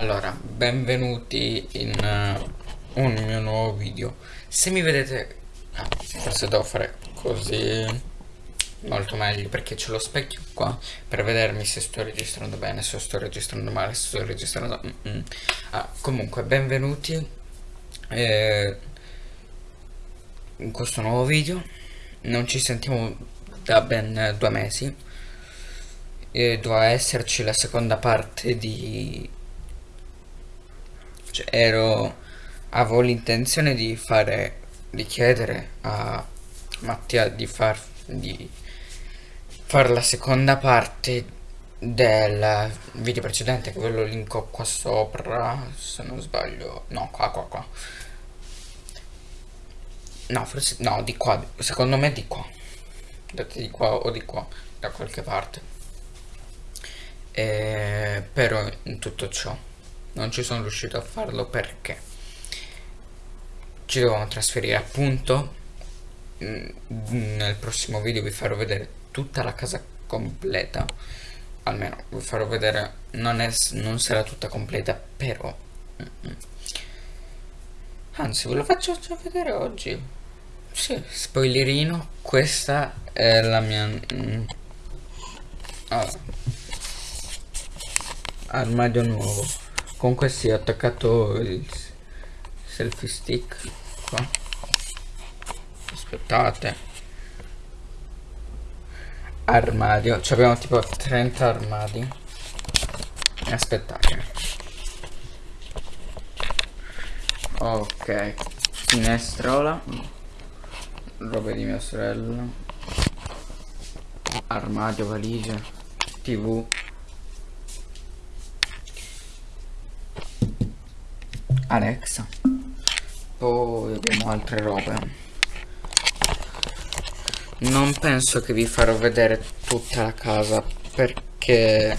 Allora, benvenuti in uh, un mio nuovo video. Se mi vedete... Ah, forse devo fare così... Molto meglio perché c'è lo specchio qua per vedermi se sto registrando bene, se sto registrando male, se sto registrando... Mm -mm. Ah, comunque, benvenuti eh, in questo nuovo video. Non ci sentiamo da ben due mesi. E doveva esserci la seconda parte di cioè, ero avevo l'intenzione di fare di chiedere a Mattia di far di fare la seconda parte del video precedente che ve lo linko qua sopra se non sbaglio. No qua qua qua. No forse no di qua. Secondo me di qua. Date di qua o di qua da qualche parte. E, però in tutto ciò non ci sono riuscito a farlo perché? Ci devo trasferire appunto. Mm, nel prossimo video vi farò vedere tutta la casa completa. Almeno vi farò vedere non, è, non sarà tutta completa però. Anzi ve lo faccio già vedere oggi. Sì, spoilerino questa è la mia mm, allora. armadio nuovo con questi ho attaccato il selfie stick qua. Aspettate. Armadio. Ci abbiamo tipo 30 armadi. Aspettate. Ok. Finestrola. Roba di mia sorella. Armadio valigia tv Alexa. Poi abbiamo altre robe. Non penso che vi farò vedere tutta la casa perché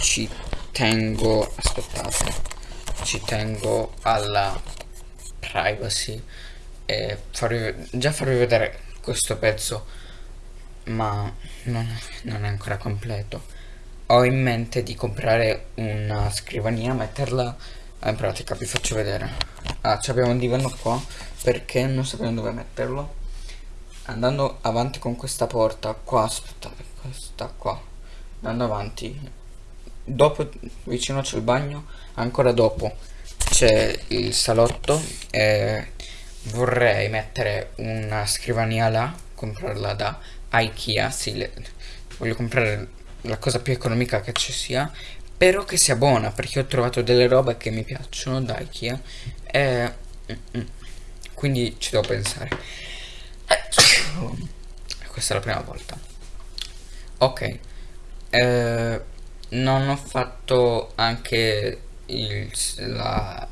ci tengo aspettate ci tengo alla privacy e farvi, già farvi vedere questo pezzo ma non, non è ancora completo. Ho in mente di comprare una scrivania metterla Ah, in pratica vi faccio vedere. Ah abbiamo un divano qua perché non sappiamo dove metterlo. Andando avanti con questa porta qua aspettate questa qua. Andando avanti dopo vicino c'è il bagno ancora dopo c'è il salotto e vorrei mettere una scrivania là comprarla da Ikea sì, le, voglio comprare la cosa più economica che ci sia Spero che sia buona perché ho trovato delle robe che mi piacciono da Ikea e quindi ci devo pensare. Questa è la prima volta. Ok. Eh, non ho fatto anche il, la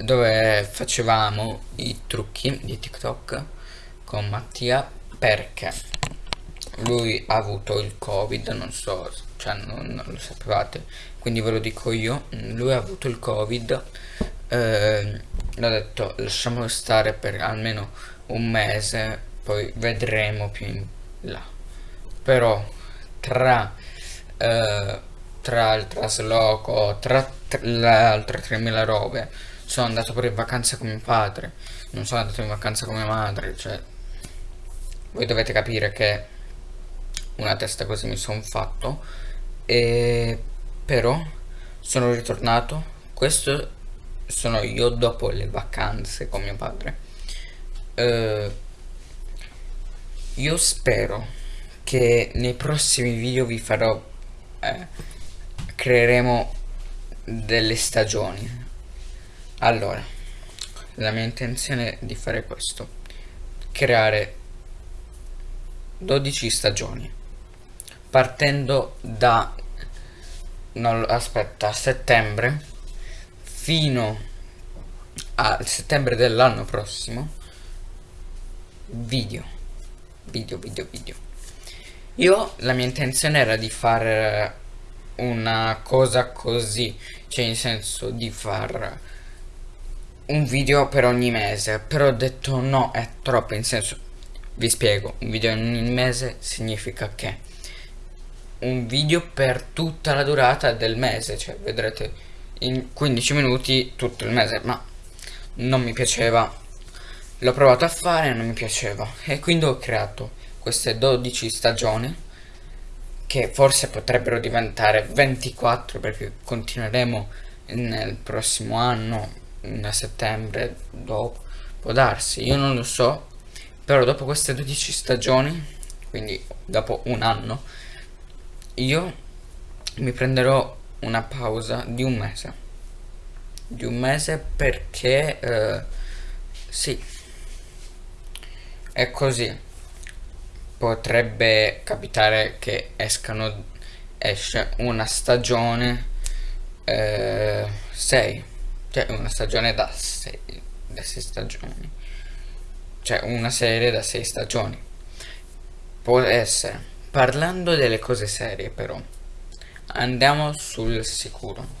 dove facevamo i trucchi di TikTok con Mattia perché lui ha avuto il covid non so cioè non, non, lo sapevate. Quindi ve lo dico io lui ha avuto il covid eh, l'ho detto lasciamolo stare per almeno un mese poi vedremo più in là. Però tra eh, tra il trasloco tra, tra le altre 3000 robe sono andato pure in vacanza con mio padre. Non sono andato in vacanza con mia madre cioè voi dovete capire che una testa così mi sono fatto e però sono ritornato. Questo sono io dopo le vacanze con mio padre. Eh, io spero che nei prossimi video vi farò eh, creeremo delle stagioni. Allora la mia intenzione è di fare questo. Creare 12 stagioni partendo da non, aspetta settembre fino a settembre dell'anno prossimo video video video video. Io la mia intenzione era di fare una cosa così cioè in senso di far un video per ogni mese però ho detto no è troppo in senso vi spiego un video ogni mese significa che un video per tutta la durata del mese, cioè vedrete in 15 minuti tutto il mese, ma non mi piaceva. L'ho provato a fare e non mi piaceva e quindi ho creato queste 12 stagioni che forse potrebbero diventare 24 perché continueremo nel prossimo anno, a settembre, dopo, può darsi, io non lo so, però dopo queste 12 stagioni, quindi dopo un anno, io mi prenderò una pausa di un mese, di un mese perché, eh, sì, è così. Potrebbe capitare che escano esce una stagione 6 eh, cioè una stagione da 6 da 6 stagioni. Cioè una serie da 6 stagioni. Può essere parlando delle cose serie però andiamo sul sicuro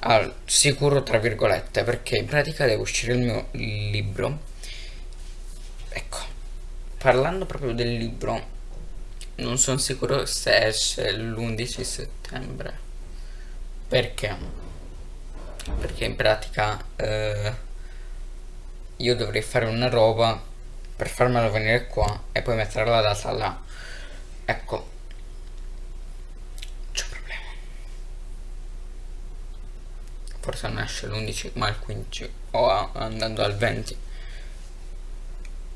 al sicuro tra virgolette perché in pratica deve uscire il mio libro ecco parlando proprio del libro, non sono sicuro se esce l'11 settembre. Perché? Perché in pratica eh, io dovrei fare una roba per farmelo venire qua e poi mettere la data là. Ecco. C'è un problema. Forse non esce l'11 ma il 15 o andando al 20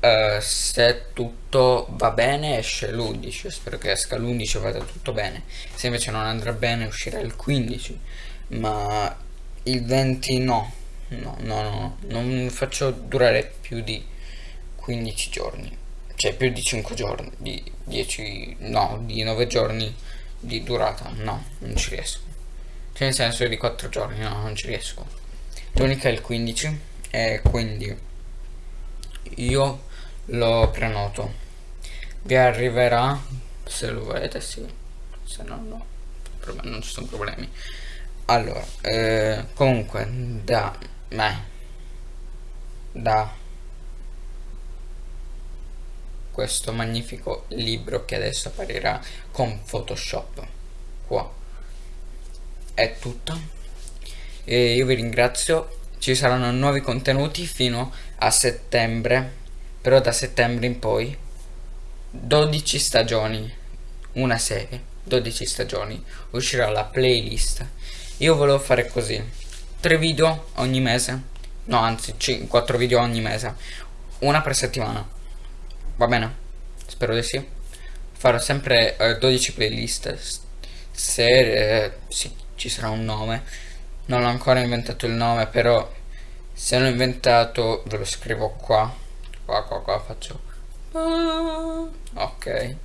Uh, se tutto va bene esce l'11 spero che esca l'11 e vada tutto bene. Se invece non andrà bene uscirà il 15 ma il 20 no. No no no non faccio durare più di 15 giorni cioè più di 5 giorni di 10 no di 9 giorni di durata no non ci riesco. Cioè nel senso di 4 giorni no non ci riesco. L'unica è il 15 e quindi io lo prenoto. Vi arriverà se lo volete sì. Se no no non ci sono problemi. Allora eh, comunque da me da questo magnifico libro che adesso apparirà con photoshop. Qua. È tutto. E io vi ringrazio. Ci saranno nuovi contenuti fino a settembre però da settembre in poi 12 stagioni una serie 12 stagioni uscirà la playlist. Io volevo fare così 3 video ogni mese no anzi 5, 4 video ogni mese una per settimana va bene spero di sì. Farò sempre eh, 12 playlist. Se eh, sì, ci sarà un nome. Non ho ancora inventato il nome però se l'ho inventato ve lo scrivo qua. Qua qua qua faccio. Ok.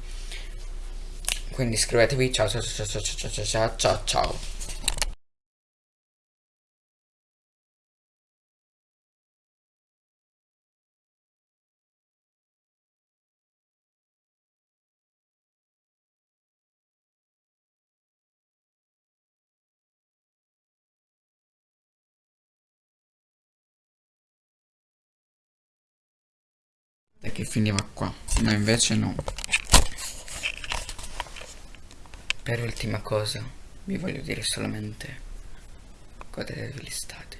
Quindi iscrivetevi ciao ciao ciao ciao ciao ciao ciao ciao ciao che finiva qua ma invece no. Per ultima cosa vi voglio dire solamente godetevi l'estate